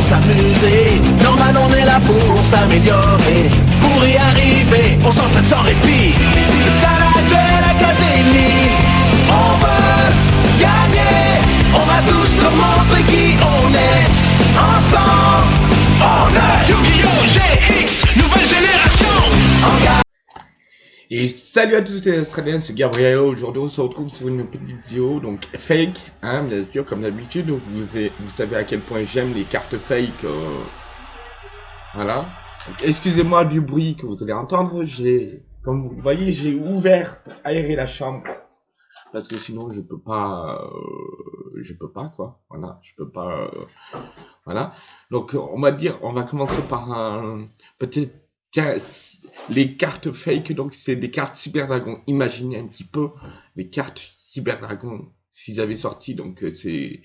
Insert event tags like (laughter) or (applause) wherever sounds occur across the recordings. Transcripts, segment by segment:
s'amuser. Normal, on est là pour s'améliorer. Pour y arriver, on s'entraîne sans répit. C'est ça la Duel Academy. On veut gagner. On va tous leur montrer qui on est. Ensemble, on est Yu-Gi-Oh! GX, nouvelle génération. Et salut à tous les Australiens, c'est Gabriel. Aujourd'hui, on se retrouve sur une petite vidéo, donc fake, hein, bien sûr, comme d'habitude. Vous, avez- vous savez à quel point j'aime les cartes fake. euh, Voilà. Excusez-moi du bruit que vous allez entendre. J'ai, comme vous voyez, j'ai ouvert pour aérer la chambre. Parce que sinon, je peux pas, euh, je peux pas, quoi. Voilà, je peux pas, euh, voilà. Donc, on va dire, on va commencer par un petit les cartes fake, donc c'est des cartes Cyber Dragon. Imaginez un petit peu les cartes Cyber Dragon s'ils avaient sorti. Donc euh, c'est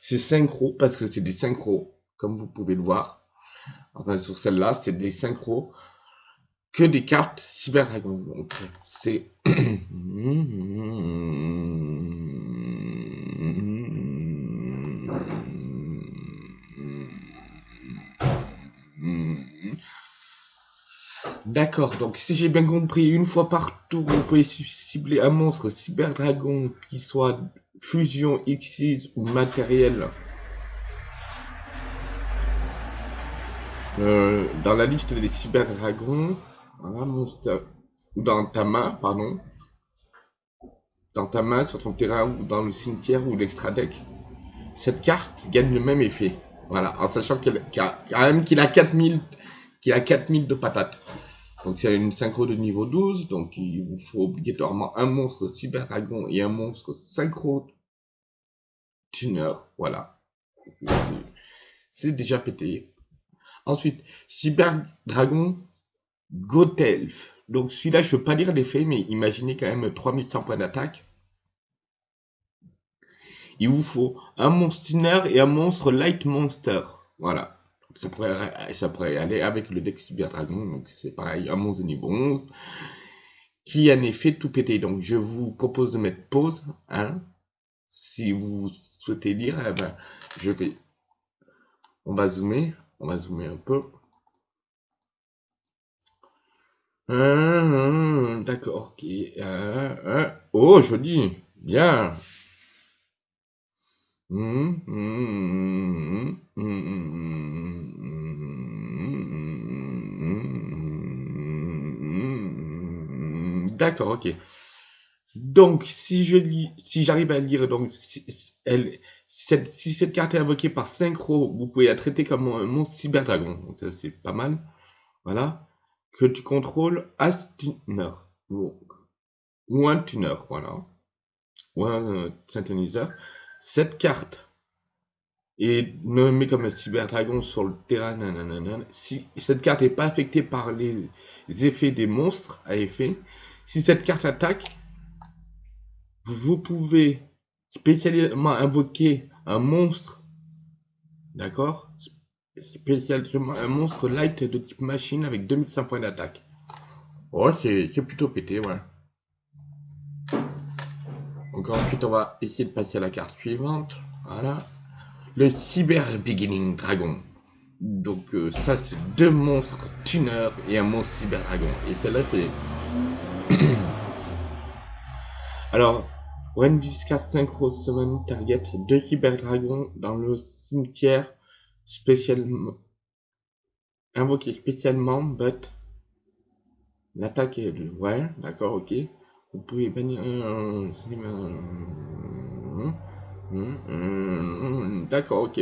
synchro parce que c'est des synchros, comme vous pouvez le voir. Enfin sur celle-là, c'est des synchros que des cartes Cyber Dragon. Donc c'est (clears throat) D'accord, donc si j'ai bien compris, une fois par tour, vous pouvez cibler un monstre Cyber Dragon qui soit fusion X6 ou matériel. Euh, dans la liste des Cyber Dragons, monstre, ou dans ta main, pardon. Dans ta main, sur ton terrain, ou dans le cimetière, ou l'extra deck. Cette carte gagne le même effet. Voilà, en sachant qu'elle, a, quand même a 4000, qu'il a 4000 de patates. Donc c'est une synchro de niveau 12, donc il vous faut obligatoirement un monstre Cyber Dragon et un monstre synchro tuner, voilà. C'est- déjà pété. Ensuite, Cyber Dragon Gotelf. Donc celui-là, je peux pas lire l'effet, mais imaginez quand même 3100 points d'attaque. Il vous faut un monstre tuner et un monstre light monster. Voilà. Ça pourrait, ça pourrait aller avec le deck Cyber Dragon, donc c'est pareil, monstre de niveau 11, qui un effet tout pété. Donc je vous propose de mettre pause, hein. Si vous souhaitez lire, eh ben, je vais, on va zoomer, on va zoomer un peu. Hum, D'accord, ok. Euh. Oh, joli, bien. Hum, hum, hum, hum, hum, D'accord, ok. Donc, si je si j'arrive à lire, donc, si, cette, carte est invoquée par synchro, vous pouvez la traiter comme un monstre cyber dragon. Donc, ça, c'est pas mal. Voilà. Que tu contrôles as tuner. Ou, ou un tuner, voilà. Ou un euh, synthoniseur. Cette carte est nommée comme un cyber dragon sur le terrain. nanana. Si cette carte n'est pas affectée par les effets des monstres à effet, si cette carte attaque, vous pouvez spécialement invoquer un monstre, d'accord? Spécialement un monstre light de type machine avec 2100 points d'attaque. Oh, c'est plutôt pété, ouais. Donc ensuite, on va essayer de passer à la carte suivante. Voilà. Le Cyber Beginning Dragon. Donc euh, ça, c'est deux monstres tuner et un monstre Cyber Dragon. Et celle-là, c'est... Alors, when this card synchro summon target deux Cyber Dragons dans le cimetière spécialement... Invoqué spécialement, but... L'attaque est... Ouais, d'accord, ok. Vous pouvez bannir. D'accord, ok.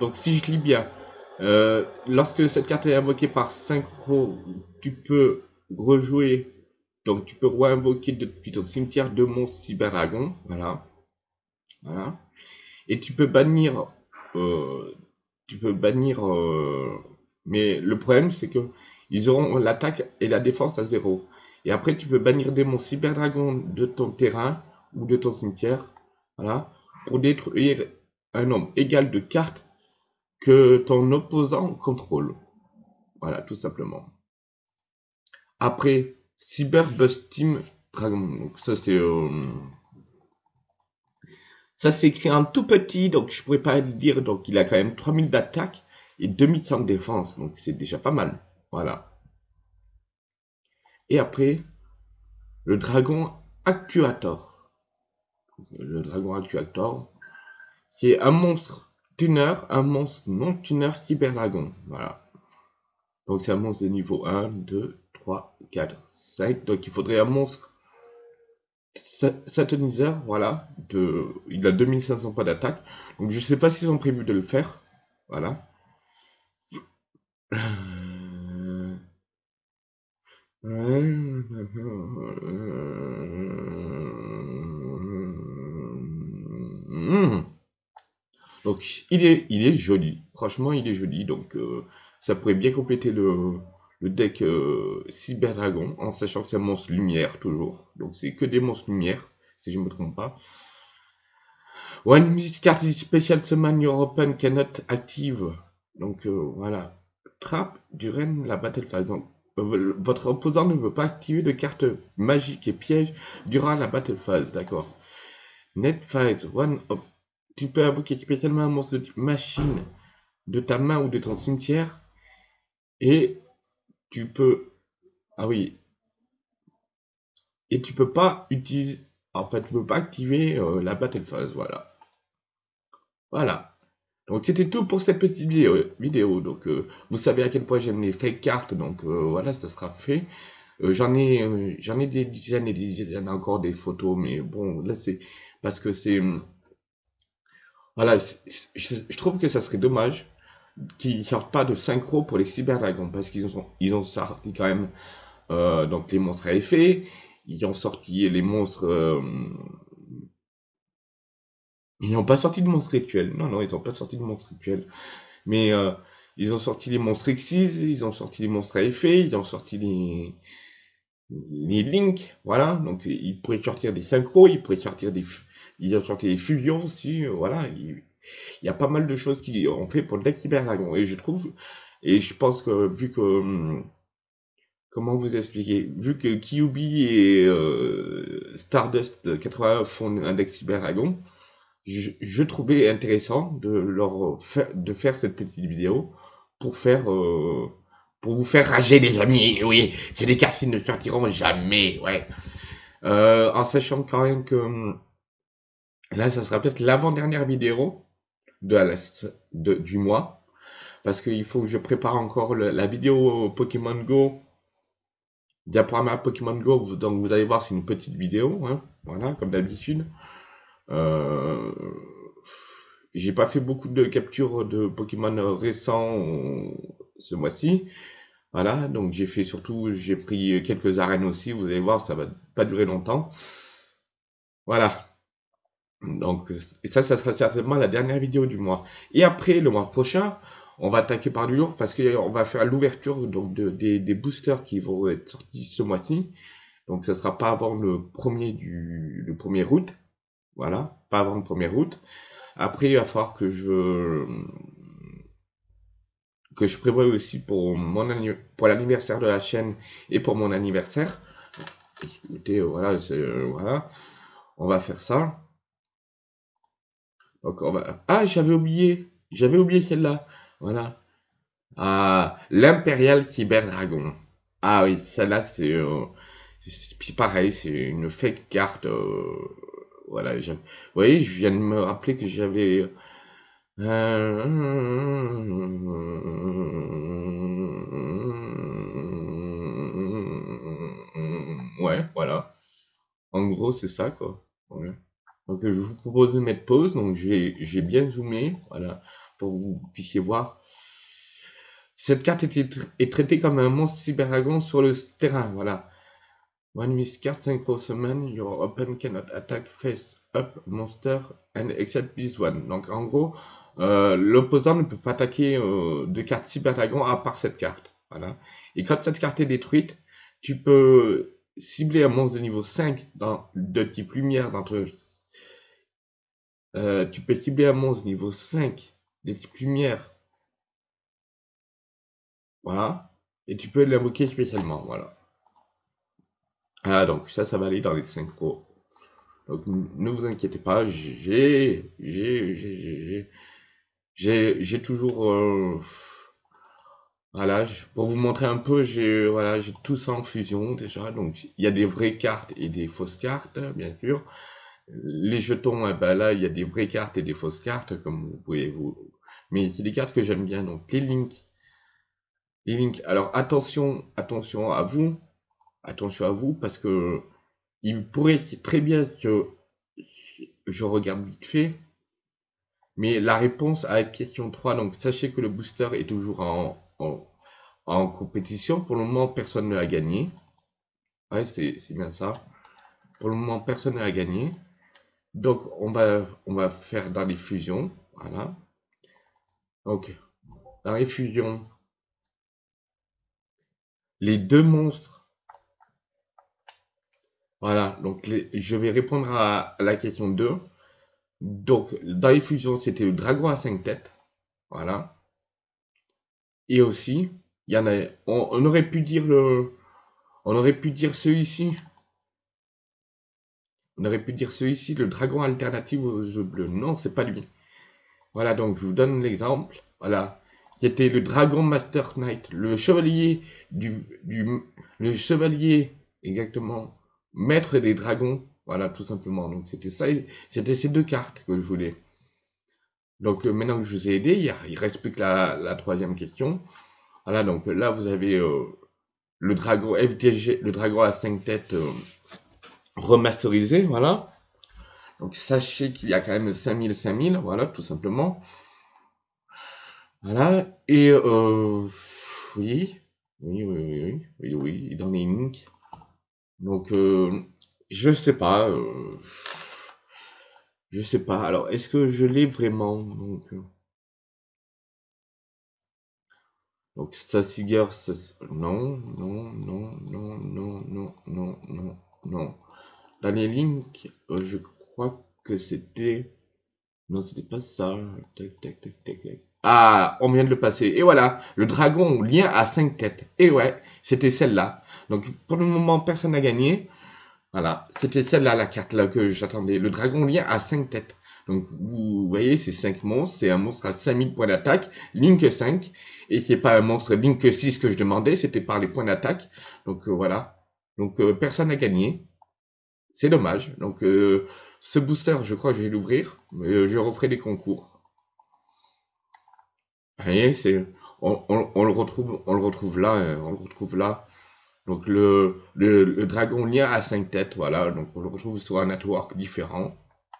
Donc si je lis bien, euh, lorsque cette carte est invoquée par synchro, tu peux rejouer, donc tu peux re-invoquer depuis ton cimetière deux monstres cyber dragon, voilà, voilà, et tu peux bannir, euh, tu peux bannir, euh, mais le problème c'est que ils auront l'attaque et la défense à zéro, et après tu peux bannir des monstres cyber dragon de ton terrain ou de ton cimetière, voilà, pour détruire un nombre égal de cartes que ton opposant contrôle. Voilà, tout simplement. Après, Cyber Bust Team Dragon. Donc ça c'est... euh, Ça s'écrit en tout petit, donc je pourrais pas le dire. Donc il a quand même 3000 d'attaque et 2100 de défense. Donc c'est déjà pas mal. Voilà. Et après, le dragon Actuator. Le dragon Actuator, c'est un monstre tuner, un monstre non tuner cyberdragon. Voilà. Donc c'est un monstre de niveau 1, 2, 3, 4, 5. Donc il faudrait un monstre sataniseur, voilà. De, il a 2500 points d'attaque. Donc je sais pas s'ils ont prévu de le faire. Voilà. Donc il est, il est joli. Franchement, il est joli. Donc euh, ça pourrait bien compléter le, le deck euh, Cyber Dragon, en sachant que c'est un monstre lumière toujours. Donc c'est que des monstres lumière, si je ne me trompe pas. One music card spécial summon your open cannot active. Donc euh, voilà. Trap durant la battle phase. Donc votre opposant ne peut pas activer de carte magique et piège durant la battle phase, d'accord. Net phase, one tu peux invoquer spécialement un monstre de machine de ta main ou de ton cimetière. Et tu peux... Ah oui. Et tu peux pas utiliser... En fait, tu peux pas activer euh, la battle phase, voilà. Voilà. Donc c'était tout pour cette petite vidéo. Donc euh, vous savez à quel point j'aime les fake cartes. Donc euh, voilà, ça sera fait. j'en ai j'en ai des dizaines et des dizaines encore des photos, mais bon là c'est parce que c'est voilà, je, trouve que ça serait dommage qu'ils sortent pas de synchro pour les cyberdragons parce qu'ils ont ils ont sorti quand même euh, donc les monstres à effet, ils ont sorti les monstres euh, ils n'ont pas sorti de monstres rituels. Non non, ils n'ont pas sorti de monstres rituels. Mais euh, ils ont sorti les monstres Xyz, ils ont sorti les monstres à effet, ils ont sorti les les links, voilà. Donc ils pourraient sortir des synchros, ils pourraient sortir des ils ont sorti des fusions aussi, euh, voilà. Il, y a pas mal de choses qui ont fait pour Cyber Dragon. Et je trouve, et je pense que vu que, hum, comment vous expliquer, vu que Kyubi et euh, Stardust 80 font un deck Cyber Dragon, je, trouvais intéressant de leur faire, de faire cette petite vidéo pour faire, euh, pour vous faire rager les amis. Oui, c'est des cartes qui ne sortiront jamais, ouais. en sachant quand même que hum, Là, ça sera peut-être l'avant-dernière vidéo de, de, du mois. Parce qu'il faut que je prépare encore la vidéo Pokémon Go. Diaporama Pokémon Go. Donc vous allez voir, c'est une petite vidéo. Hein, voilà, comme d'habitude. Euh, j'ai pas fait beaucoup de captures de Pokémon récents ce mois-ci. Voilà, donc j'ai fait surtout, j'ai pris quelques arènes aussi. Vous allez voir, ça va pas durer longtemps. Voilà. Donc, ça, ça sera certainement la dernière vidéo du mois. Et après, le mois prochain, on va attaquer par du lourd parce qu'on va faire l'ouverture donc de, des, des, boosters qui vont être sortis ce mois-ci. Donc, ça sera pas avant le premier du le premier août. Voilà, pas avant le premier août. Après, il va falloir que je que je prévoie aussi pour mon pour l'anniversaire de la chaîne et pour mon anniversaire. Écoutez, voilà, voilà, on va faire ça. Ah, j'avais oublié. J'avais oublié celle-là. Voilà. Ah, l'Impérial Cyber Dragon. Ah oui, celle-là, c'est... Euh, pareil, c'est une fake carte. Euh, voilà. Vous voyez, je viens de me rappeler que j'avais... Euh, ouais, voilà. En gros, c'est ça, quoi. Donc je vous propose de mettre pause, donc j'ai bien zoomé, voilà, pour que vous puissiez voir. Cette carte est, traitée comme un monstre cyberdragon sur le terrain, voilà. One miss card synchro summon, your open cannot attack face up monster and except this one. Donc en gros, euh, l'opposant ne peut pas attaquer euh, de carte cyberdragon à part cette carte. Voilà. Et quand cette carte est détruite, tu peux cibler un monstre de niveau 5 dans, de type lumière dans ton euh, tu peux cibler un monstre niveau 5 de type lumière. Voilà. Et tu peux l'invoquer spécialement. Voilà. Ah, donc ça, ça va aller dans les synchros. Donc ne vous inquiétez pas, j'ai j'ai toujours euh, voilà, pour vous montrer un peu, j'ai voilà, j'ai tout ça en fusion déjà. Donc il y a des vraies cartes et des fausses cartes, bien sûr. Les jetons, eh ben là, il y a des vraies cartes et des fausses cartes, comme vous pouvez vous. Mais c'est des cartes que j'aime bien. Donc les links, les links. Alors attention, attention à vous, attention à vous, parce que il pourrait très bien que je regarde vite fait, mais la réponse à la question 3, donc sachez que le booster est toujours en, en, compétition. Pour le moment, personne ne l'a gagné. Ouais, c'est bien ça. Pour le moment, personne ne l'a gagné. Donc, on va, faire dans les fusions. Voilà. Donc, dans les fusions, les deux monstres. Voilà, donc je vais répondre à, la question 2. Donc, dans les fusions, c'était le dragon à 5 têtes. Voilà. Et aussi, il y en a, on, aurait pu dire on aurait pu dire celui-ci. On aurait pu dire celui-ci, le dragon alternatif aux jeux bleus. Non, c'est pas lui. Voilà, donc je vous donne l'exemple. Voilà. C'était le dragon Master Knight, le chevalier du, le chevalier, exactement, maître des dragons. Voilà, tout simplement. Donc c'était ça, c'était ces deux cartes que je voulais. Donc euh, maintenant que je vous ai aidé, il, reste plus que la, troisième question. Voilà, donc là vous avez euh, le dragon FDG, le dragon à 5 têtes euh, remasterisé, voilà. Donc sachez qu'il y a quand même 5000, 5000, voilà, tout simplement. Voilà, et oui, oui, oui, oui, oui, oui, dans les links. Donc, je sais pas, je sais pas. Alors, est-ce que je l'ai vraiment Donc, euh? Donc ça, non, non, non, non, non, non, non, non, non. Dans les links, euh, je crois que c'était... Non, c'était pas ça. Tac, tac, tac, tac, tac. Ah, on vient de le passer. Et voilà, le dragon lien à 5 têtes. Et ouais, c'était celle-là. Donc, pour le moment, personne n'a gagné. Voilà, c'était celle-là, la carte-là que j'attendais. Le dragon lien à 5 têtes. Donc, vous voyez, c'est 5 monstres. C'est un monstre à 5000 points d'attaque. Link 5. Et c'est pas un monstre Link 6 que je demandais. C'était par les points d'attaque. Donc, euh, voilà. Donc, euh, personne n'a gagné. C'est dommage. Donc, euh, ce booster, je crois que je vais l'ouvrir. je referai des concours. Vous. On, le retrouve, on le retrouve là, on le retrouve là. Donc le, le, dragon lien à 5 têtes, voilà, donc on le retrouve sur un network différent.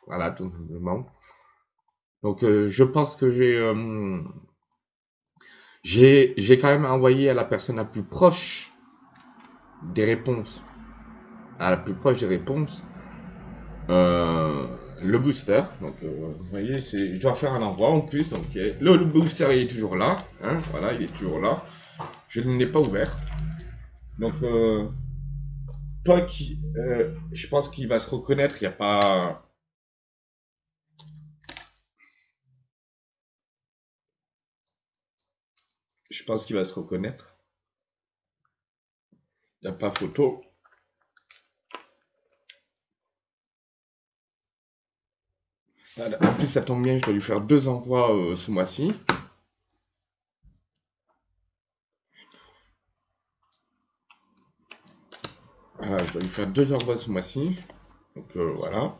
Voilà, tout simplement. Donc euh, je pense que euh, j'ai quand même envoyé à la personne la plus proche des réponses, à la plus proche des réponses, euh, le booster. Donc vous voyez, je dois faire un envoi en plus. Donc le, le booster il est toujours là, hein, voilà, il est toujours là. Je ne l'ai pas ouvert. Donc, euh, toi qui, euh, je pense qu'il va se reconnaître. Il n'y a pas. Je pense qu'il va se reconnaître. Il n'y a pas photo. En plus, ça tombe bien, je dois lui faire deux envois euh, ce mois-ci. Ah, je vais lui faire deux envois ce mois-ci. Donc euh, voilà.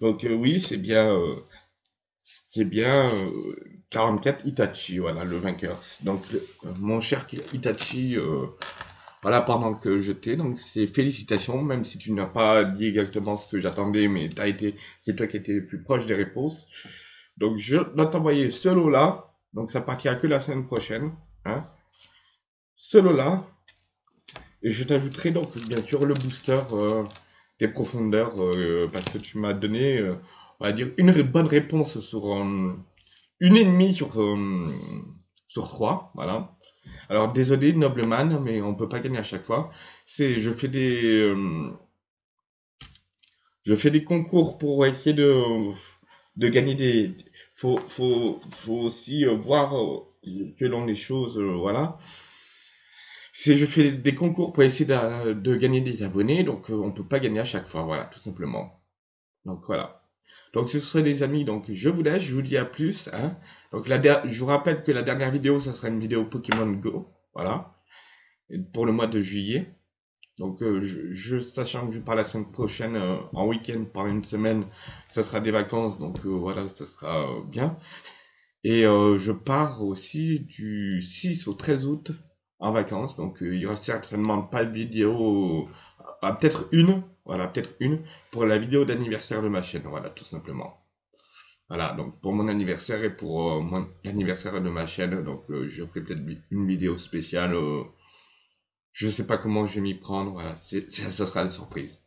Donc euh, oui, c'est bien, c'est bien 44 Itachi, voilà le vainqueur. Donc mon cher Itachi, voilà pendant que je t'ai, donc c'est félicitations, même si tu n'as pas dit exactement ce que j'attendais, mais as été, c'est toi qui étais le plus proche des réponses. Donc je dois t'envoyer ce lot là, donc ça partira que la semaine prochaine, hein là Et je t'ajouterai donc bien sûr le booster euh, des profondeurs euh, parce que tu m'as donné, euh, on va dire, une bonne réponse sur une ennemie sur, sur trois. Voilà. Alors désolé Nobleman, mais on peut pas gagner à chaque fois. C'est, je fais des, je fais des concours pour essayer de, de gagner des. Faut, faut, faut aussi voir que l'on les choses, voilà c'est je fais des concours pour essayer de, de gagner des abonnés, donc euh, on peut pas gagner à chaque fois, voilà, tout simplement. Donc voilà. Donc ce serait des amis, donc je vous laisse, je vous dis à plus. Hein. Donc je vous rappelle que la dernière vidéo, ça sera une vidéo Pokémon Go, voilà, pour le mois de juillet. Donc euh, je, sachant que je pars la semaine prochaine euh, en week-end par une semaine, ça sera des vacances, donc euh, voilà, ça sera bien. Et je pars aussi du 6 au 13 août en vacances, donc il y aura certainement pas de vidéo, peut-être une, voilà, peut-être une, pour la vidéo d'anniversaire de ma chaîne, voilà, tout simplement. Voilà, donc pour mon anniversaire et pour l'anniversaire de ma chaîne, donc je ferai peut-être une vidéo spéciale je sais pas comment je vais m'y prendre. Voilà, c'est, ça sera la surprise.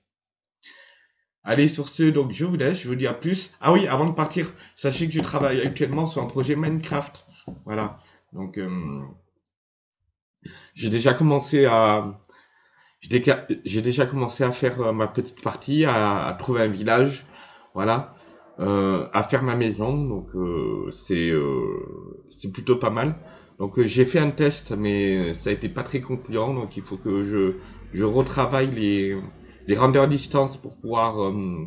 Allez, sur ce, donc je vous laisse, je vous dis à plus. Ah oui, avant de partir, sachez que je travaille actuellement sur un projet Minecraft. Voilà. Donc, euh, j'ai déjà commencé à... J'ai déjà commencé à faire euh, ma petite partie, à, trouver un village. Voilà. Euh, à faire ma maison. Donc, c'est c'est plutôt pas mal. Donc euh, j'ai fait un test, mais ça a été pas très concluant, donc il faut que je, je retravaille les, les rendeurs distance pour pouvoir euh,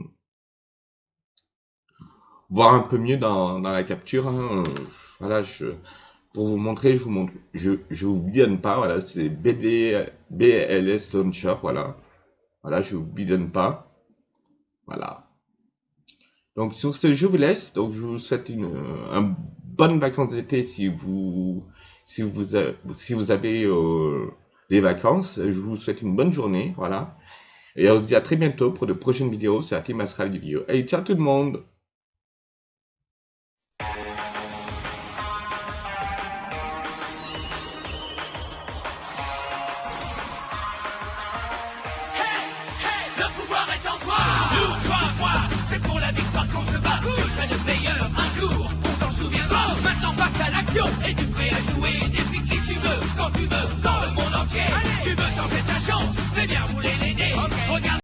voir un peu mieux dans, dans la capture. Hein. Voilà, je, pour vous montrer, je vous montre, je, je vous bidonne pas, voilà, c'est BD, BLS Launcher, voilà. Voilà, je vous bidonne pas. Voilà. Donc sur ce, je vous laisse. Donc je vous souhaite une, un bonne vacances d'été si vous si vous, si vous avez euh, des vacances. Je vous souhaite une bonne journée, voilà. Et on se dit à très bientôt pour de prochaines vidéos sur la team Astral du. Et ciao tout le monde Et tu prêt à jouer. Depuis qui tu veux, quand tu veux, dans le monde entier. Tu veux tenter ta chance, fais bien rouler les. Regarde